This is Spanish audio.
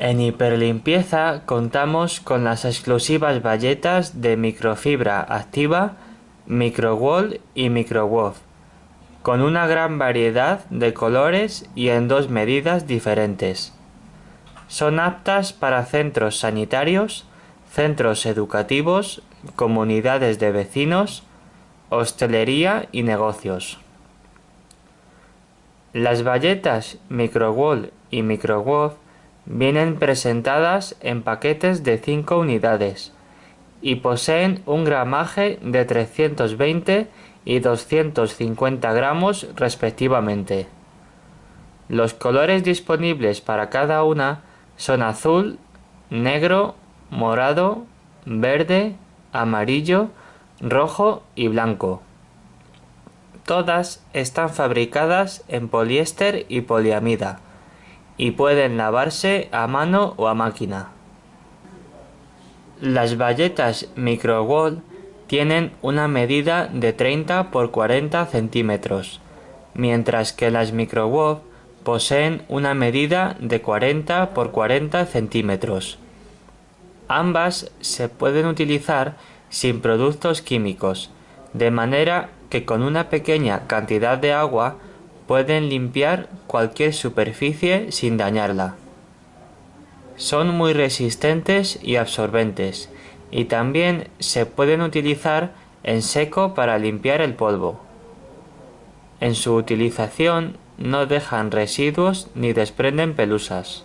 En hiperlimpieza contamos con las exclusivas bayetas de microfibra activa, microwall y microwov, con una gran variedad de colores y en dos medidas diferentes. Son aptas para centros sanitarios, centros educativos, comunidades de vecinos, hostelería y negocios. Las bayetas microwall y microwov Vienen presentadas en paquetes de 5 unidades y poseen un gramaje de 320 y 250 gramos respectivamente. Los colores disponibles para cada una son azul, negro, morado, verde, amarillo, rojo y blanco. Todas están fabricadas en poliéster y poliamida y pueden lavarse a mano o a máquina. Las bayetas microwall tienen una medida de 30 por 40 centímetros, mientras que las microwall poseen una medida de 40 por 40 centímetros. Ambas se pueden utilizar sin productos químicos, de manera que con una pequeña cantidad de agua Pueden limpiar cualquier superficie sin dañarla. Son muy resistentes y absorbentes y también se pueden utilizar en seco para limpiar el polvo. En su utilización no dejan residuos ni desprenden pelusas.